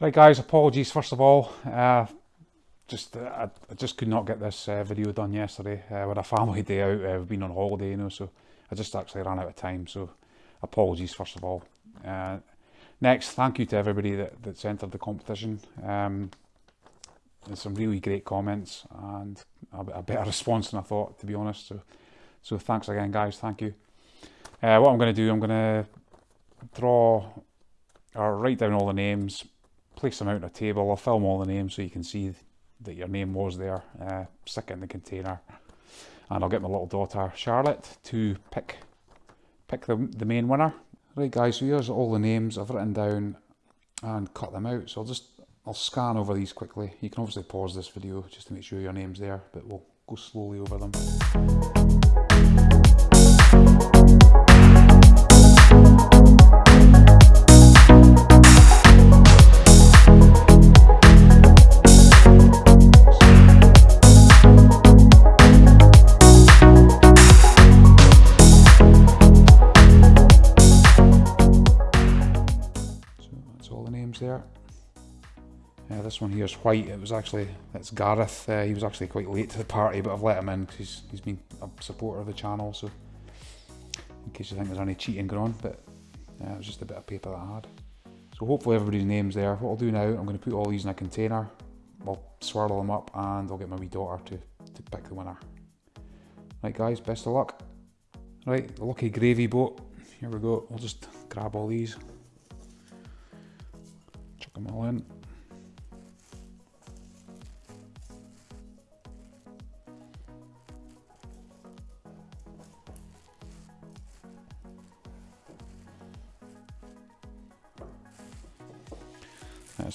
Right guys, apologies first of all. Uh, just uh, I, just could not get this uh, video done yesterday. Uh, with a family day out, uh, we've been on holiday, you know, so I just actually ran out of time. So apologies first of all. Uh, next, thank you to everybody that, that's entered the competition. Um, there's some really great comments and a, a, better response than I thought, to be honest. So, so thanks again, guys. Thank you. Uh, what I'm going to do, I'm going to draw or write down all the names place them out on a table. I'll film all the names so you can see that your name was there. Uh, stick it in the container. And I'll get my little daughter Charlotte to pick pick the, the main winner. Right guys, so here's all the names I've written down and cut them out. So I'll just I'll scan over these quickly. You can obviously pause this video just to make sure your name's there, but we'll go slowly over them. This one here is white. It was actually, it's Gareth. Uh, he was actually quite late to the party, but I've let him in because he's, he's been a supporter of the channel. So, in case you think there's any cheating going on, but uh, it was just a bit of paper that I had. So hopefully everybody's name's there. What I'll do now, I'm going to put all these in a container. I'll swirl them up and I'll get my wee daughter to, to pick the winner. Right guys, best of luck. Right, lucky gravy boat. Here we go. I'll just grab all these Chuck them all in.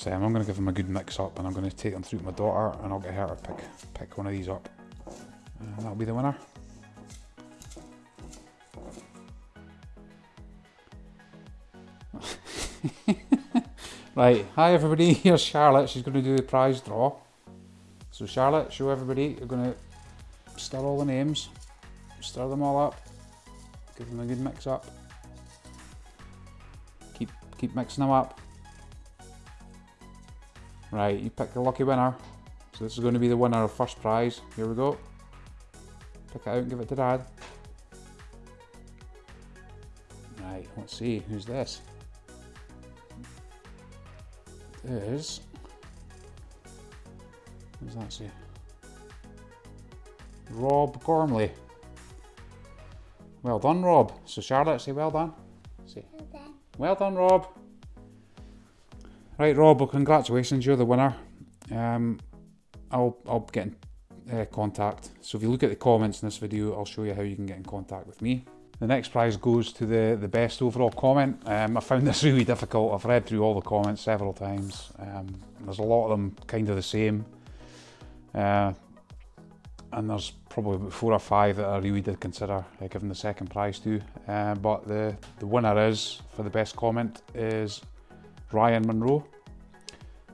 I'm going to give them a good mix up and I'm going to take them through to my daughter and I'll get her to pick, pick one of these up. And that'll be the winner. Right, hi everybody, here's Charlotte, she's going to do the prize draw. So Charlotte, show everybody, you're going to stir all the names, stir them all up, give them a good mix up. Keep, keep mixing them up. Right, you pick the lucky winner. So this is going to be the winner of first prize. Here we go. Pick it out and give it to dad. Right, let's see, who's this? is, what does that say? Rob Gormley. Well done, Rob. So Charlotte, say well done. Say, well done. Well done, Rob. Right, Rob, well, congratulations, you're the winner. Um, I'll, I'll get in uh, contact. So if you look at the comments in this video, I'll show you how you can get in contact with me. The next prize goes to the, the best overall comment. Um, I found this really difficult. I've read through all the comments several times. Um, there's a lot of them kind of the same. Uh, and there's probably four or five that I really did consider uh, giving the second prize to. Uh, but the, the winner is, for the best comment, is Ryan Monroe.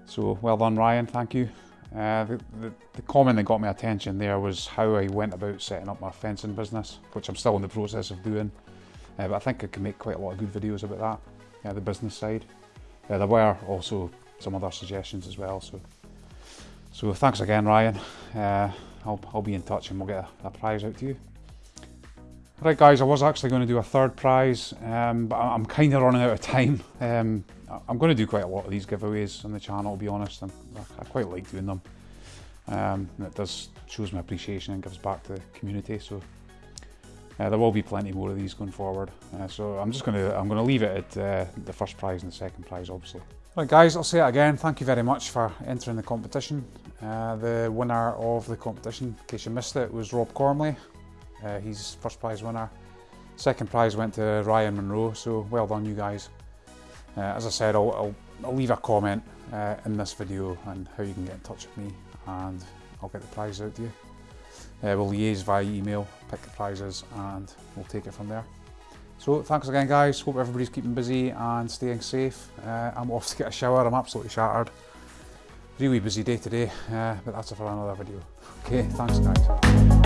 So well done Ryan, thank you. Uh, the, the, the, comment that got my attention there was how I went about setting up my fencing business, which I'm still in the process of doing. Uh, but I think I can make quite a lot of good videos about that, yeah, the business side. Uh, there were also some other suggestions as well. So, so thanks again, Ryan. Uh, I'll, I'll be in touch and we'll get a, a, prize out to you. Right guys, I was actually going to do a third prize, um, but I'm kind of running out of time. Um, I'm going to do quite a lot of these giveaways on the channel, to be honest. and I quite like doing them. Um, it does shows my appreciation and gives back to the community. So uh, there will be plenty more of these going forward. Uh, so I'm just going to I'm going to leave it at uh, the first prize and the second prize, obviously. Right, guys, I'll say it again. Thank you very much for entering the competition. Uh, the winner of the competition, in case you missed it, was Rob Gormley. Uh, he's first prize winner. Second prize went to Ryan Monroe. So well done, you guys. Uh, as I said, I'll, I'll, I'll leave a comment uh, in this video on how you can get in touch with me and I'll get the prize out to you. Uh, we'll liaise via email, pick the prizes and we'll take it from there. So thanks again guys, hope everybody's keeping busy and staying safe. Uh, I'm off to get a shower, I'm absolutely shattered. Really busy day today, uh, but that's it for another video. Okay, thanks guys.